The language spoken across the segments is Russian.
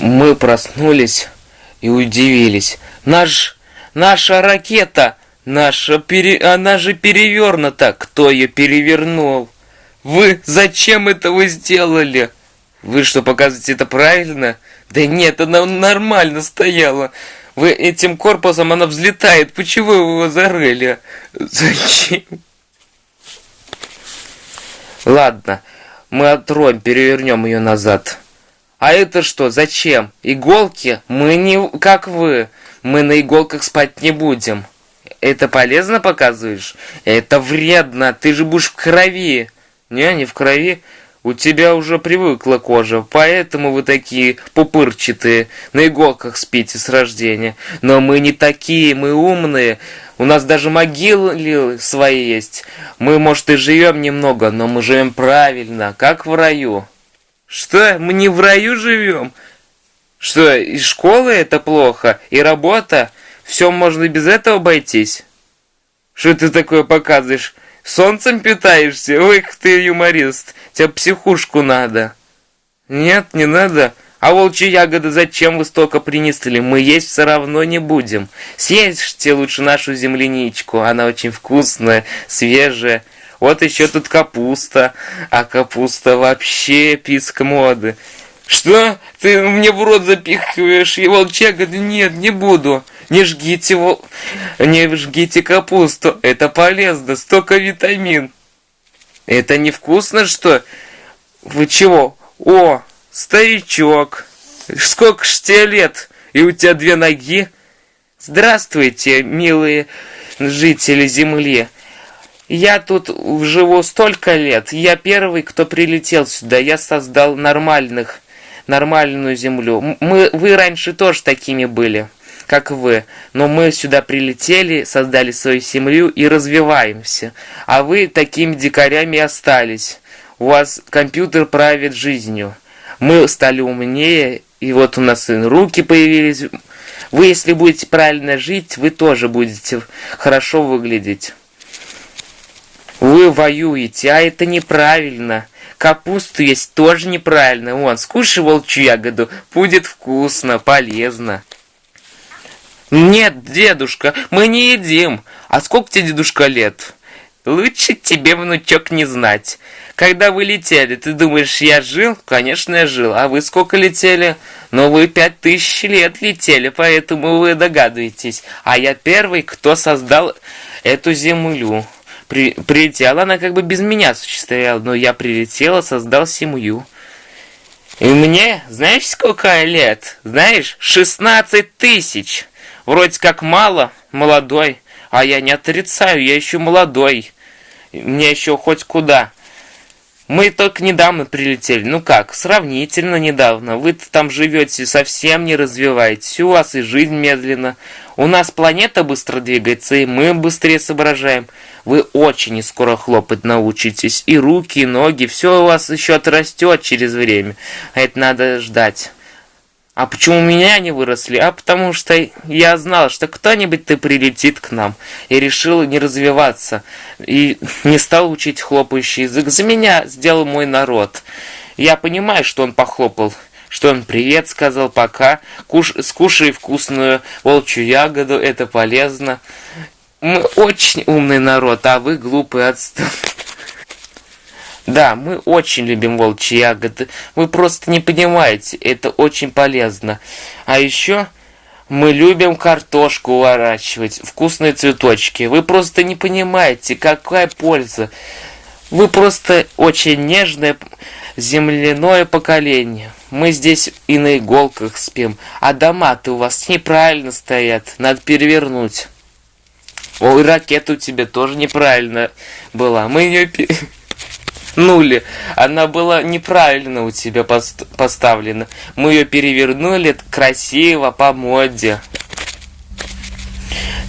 Мы проснулись и удивились. Наш, наша ракета, наша пере, она же перевернута. Кто ее перевернул? Вы зачем это вы сделали? Вы что, показываете это правильно? Да нет, она нормально стояла. Вы этим корпусом, она взлетает. Почему вы его зарыли? Зачем? Ладно, мы отроем, перевернем ее назад. А это что, зачем? Иголки? Мы не как вы. Мы на иголках спать не будем. Это полезно показываешь? Это вредно. Ты же будешь в крови. Не, не в крови. У тебя уже привыкла кожа, поэтому вы такие пупырчатые, на иголках спите с рождения. Но мы не такие, мы умные. У нас даже могилы свои есть. Мы, может, и живем немного, но мы живем правильно, как в раю. Что, мы не в раю живем? Что, и школы это плохо, и работа? Все можно без этого обойтись? Что ты такое показываешь? Солнцем питаешься? Ой, ты юморист. Тебе психушку надо. Нет, не надо. А волчьи ягоды зачем вы столько принесли? Мы есть все равно не будем. Съешьте лучше нашу земляничку. Она очень вкусная, свежая. Вот еще тут капуста. А капуста вообще писк моды. Что? Ты мне в рот запихиваешь? И ягоды? Нет, не буду. Не жгите, вол... не жгите капусту. Это полезно. Столько витамин. Это невкусно, что? Вы чего? О, старичок. Сколько ж тебе лет? И у тебя две ноги? Здравствуйте, милые жители Земли. Я тут живу столько лет. Я первый, кто прилетел сюда. Я создал нормальных, нормальную Землю. Мы, вы раньше тоже такими были, как вы. Но мы сюда прилетели, создали свою семью и развиваемся. А вы такими дикарями остались. У вас компьютер правит жизнью. Мы стали умнее, и вот у нас руки появились. Вы, если будете правильно жить, вы тоже будете хорошо выглядеть. Вы воюете, а это неправильно. Капусту есть тоже неправильно. Вон, скушай волчью ягоду, будет вкусно, полезно. Нет, дедушка, мы не едим. А сколько тебе, дедушка, лет? Лучше тебе, внучок, не знать. Когда вы летели, ты думаешь, я жил? Конечно, я жил. А вы сколько летели? Ну, вы пять тысяч лет летели, поэтому вы догадываетесь. А я первый, кто создал эту землю при, прилетела, она как бы без меня существовала, но я прилетела, создал семью. И мне, знаешь, сколько лет? Знаешь, 16 тысяч. Вроде как мало, молодой, а я не отрицаю, я еще молодой. Мне еще хоть куда. Мы только недавно прилетели. Ну как, сравнительно недавно. вы там живете, совсем не развиваетесь. У вас и жизнь медленно. У нас планета быстро двигается, и мы быстрее соображаем. Вы очень скоро хлопать научитесь. И руки, и ноги, все у вас еще отрастет через время. А это надо ждать. А почему меня не выросли? А потому что я знал, что кто-нибудь ты прилетит к нам. И решил не развиваться. И не стал учить хлопающий язык. За меня сделал мой народ. Я понимаю, что он похлопал. Что он привет сказал, пока. Куш, скушай вкусную волчью ягоду, это полезно. Мы очень умный народ, а вы глупые отступы. Да, мы очень любим волчьи ягоды. Вы просто не понимаете, это очень полезно. А еще мы любим картошку выращивать, вкусные цветочки. Вы просто не понимаете, какая польза. Вы просто очень нежное земляное поколение. Мы здесь и на иголках спим, а дома-то у вас неправильно стоят, надо перевернуть. Ой, ракета у тебя тоже неправильно была. Мы ее нули. Она была неправильно у тебя пост поставлена. Мы ее перевернули красиво, по моде.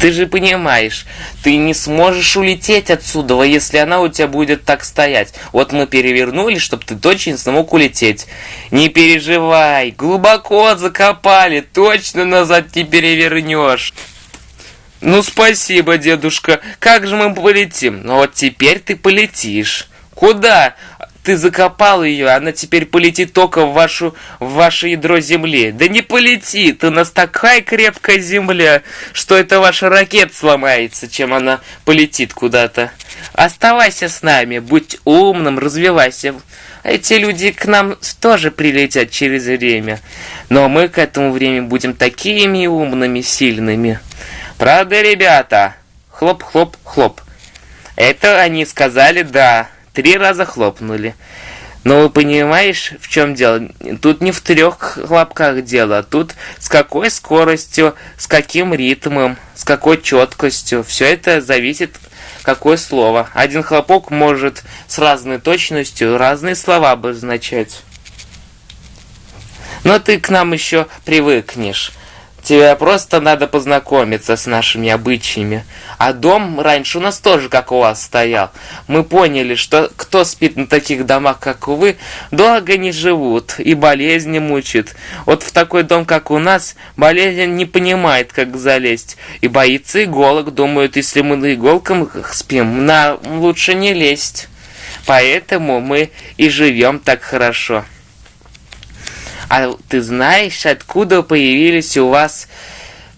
Ты же понимаешь, ты не сможешь улететь отсюда, если она у тебя будет так стоять. Вот мы перевернули, чтобы ты точно смог улететь. Не переживай, глубоко закопали, точно назад не перевернешь. Ну спасибо, дедушка, как же мы полетим? Ну вот теперь ты полетишь. Куда? ты закопал ее, она теперь полетит только в, вашу, в ваше ядро земли. Да не полетит, у нас такая крепкая земля, что это ваша ракета сломается, чем она полетит куда-то. Оставайся с нами, будь умным, развивайся. Эти люди к нам тоже прилетят через время. Но мы к этому времени будем такими умными, сильными. Правда, ребята? Хлоп-хлоп-хлоп. Это они сказали «да». Три раза хлопнули. Но вы понимаешь, в чем дело? Тут не в трех хлопках дело, тут с какой скоростью, с каким ритмом, с какой четкостью. Все это зависит, какое слово. Один хлопок может с разной точностью разные слова обозначать. Но ты к нам еще привыкнешь. Тебе просто надо познакомиться с нашими обычаями. А дом раньше у нас тоже, как у вас, стоял. Мы поняли, что кто спит на таких домах, как вы, долго не живут и болезни мучат. Вот в такой дом, как у нас, болезнь не понимает, как залезть. И боится иголок, думают, если мы на иголках спим, на лучше не лезть. Поэтому мы и живем так хорошо. А ты знаешь, откуда появились у вас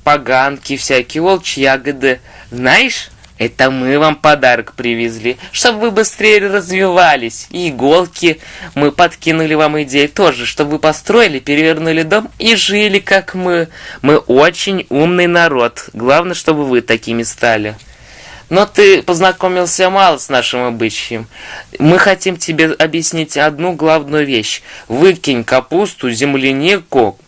поганки всякие, волчьи ягоды? Знаешь? Это мы вам подарок привезли, чтобы вы быстрее развивались. И иголки мы подкинули вам идеи тоже, чтобы вы построили, перевернули дом и жили, как мы. Мы очень умный народ. Главное, чтобы вы такими стали. Но ты познакомился мало с нашим обычаем. Мы хотим тебе объяснить одну главную вещь. Выкинь капусту, землянику.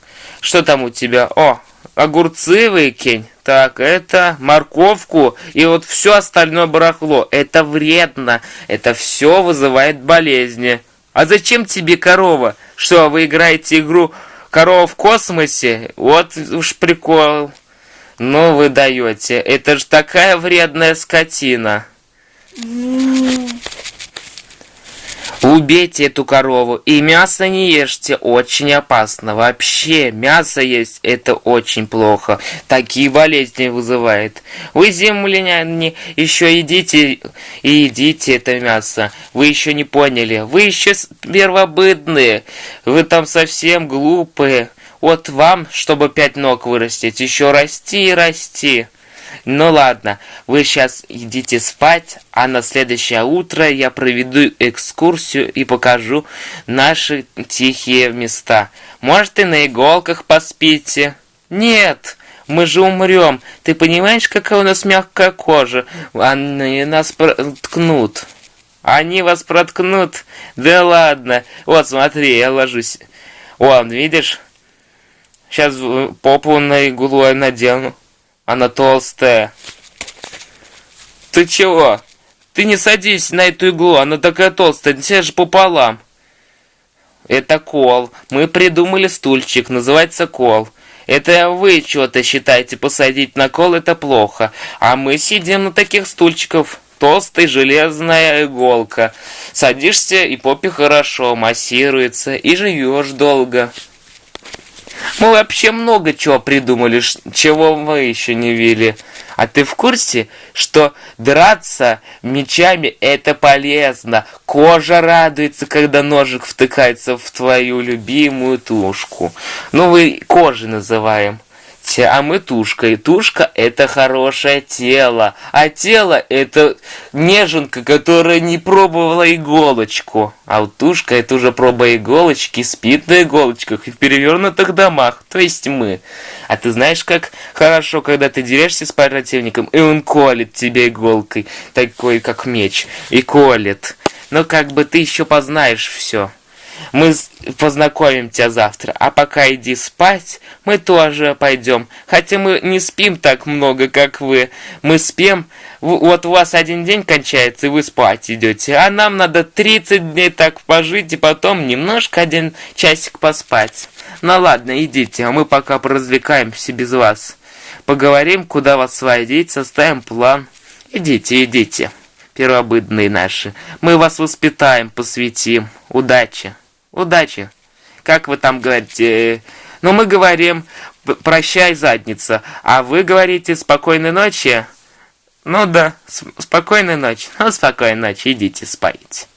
Что там у тебя? О, огурцы выкинь. Так, это морковку и вот все остальное барахло. Это вредно. Это все вызывает болезни. А зачем тебе корова? Что, вы играете игру «Корова в космосе»? Вот уж прикол. Ну вы даете, это же такая вредная скотина. Убейте эту корову и мясо не ешьте, очень опасно. Вообще, мясо есть это очень плохо. Такие болезни вызывает. Вы, земляне, еще едите и едите это мясо. Вы еще не поняли. Вы еще первобытные. Вы там совсем глупые. Вот вам, чтобы пять ног вырастить, еще расти и расти. Ну ладно, вы сейчас идите спать, а на следующее утро я проведу экскурсию и покажу наши тихие места. Может и на иголках поспите? Нет, мы же умрем. Ты понимаешь, какая у нас мягкая кожа? Они нас проткнут. Они вас проткнут? Да ладно. Вот смотри, я ложусь. Вон, видишь? Сейчас попу на иглу надену. Она толстая. Ты чего? Ты не садись на эту иглу, она такая толстая, тебе же пополам. Это кол. Мы придумали стульчик, называется кол. Это вы что-то считаете, посадить на кол это плохо. А мы сидим на таких стульчиков. Толстая железная иголка. Садишься, и попе хорошо массируется, и живешь долго. Мы вообще много чего придумали, чего вы еще не видели. А ты в курсе, что драться мечами это полезно? Кожа радуется, когда ножик втыкается в твою любимую тушку. Ну, вы кожей называем а мы тушка. И тушка это хорошее тело. А тело это неженка, которая не пробовала иголочку. А вот тушка это уже проба иголочки, спит на иголочках и в перевернутых домах. То есть мы. А ты знаешь, как хорошо, когда ты дерешься с противником, и он колет тебе иголкой, такой как меч, и колет. Но как бы ты еще познаешь все. Мы познакомим тебя завтра, а пока иди спать, мы тоже пойдем. Хотя мы не спим так много, как вы. Мы спим, вот у вас один день кончается, и вы спать идете. А нам надо 30 дней так пожить, и потом немножко один часик поспать. Ну ладно, идите, а мы пока поразвлекаемся без вас. Поговорим, куда вас сводить, составим план. Идите, идите, первобытные наши. Мы вас воспитаем, посвятим. Удачи! Удачи. Как вы там говорите? Ну, мы говорим «прощай, задница», а вы говорите «спокойной ночи». Ну да, спокойной ночи. Ну, спокойной ночи, идите спать.